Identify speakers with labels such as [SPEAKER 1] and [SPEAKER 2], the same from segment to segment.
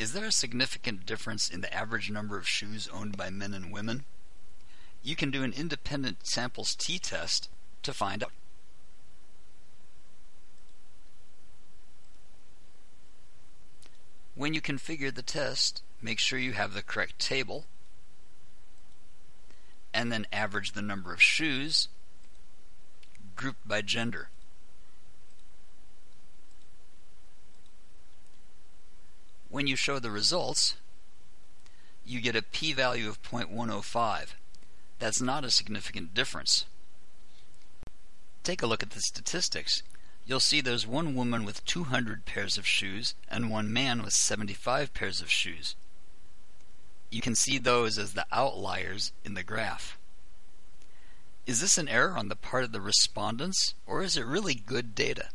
[SPEAKER 1] Is there a significant difference in the average number of shoes owned by men and women? You can do an independent samples t-test to find out. When you configure the test, make sure you have the correct table, and then average the number of shoes grouped by gender. When you show the results, you get a p-value of 0.105. That's not a significant difference. Take a look at the statistics. You'll see there's one woman with 200 pairs of shoes and one man with 75 pairs of shoes. You can see those as the outliers in the graph. Is this an error on the part of the respondents or is it really good data?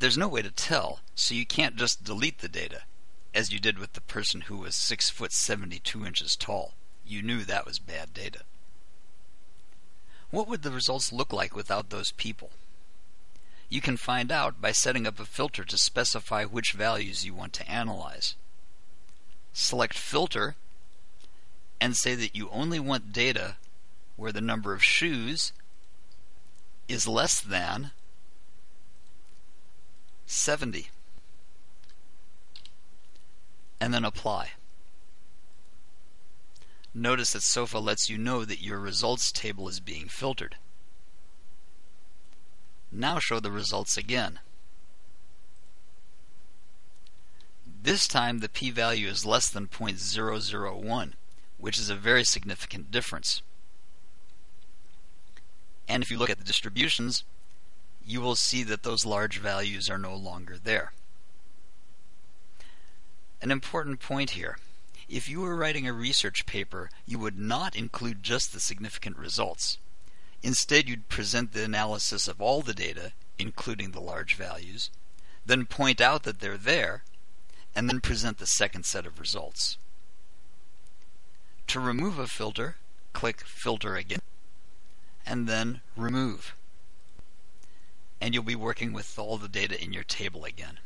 [SPEAKER 1] There's no way to tell, so you can't just delete the data as you did with the person who was 6 foot 72 inches tall. You knew that was bad data. What would the results look like without those people? You can find out by setting up a filter to specify which values you want to analyze. Select Filter and say that you only want data where the number of shoes is less than 70 and then apply. Notice that SOFA lets you know that your results table is being filtered. Now show the results again. This time the p-value is less than 0.001, which is a very significant difference. And if you look at the distributions, you will see that those large values are no longer there. An important point here. If you were writing a research paper, you would not include just the significant results. Instead, you'd present the analysis of all the data, including the large values, then point out that they're there, and then present the second set of results. To remove a filter, click Filter again, and then Remove. And you'll be working with all the data in your table again.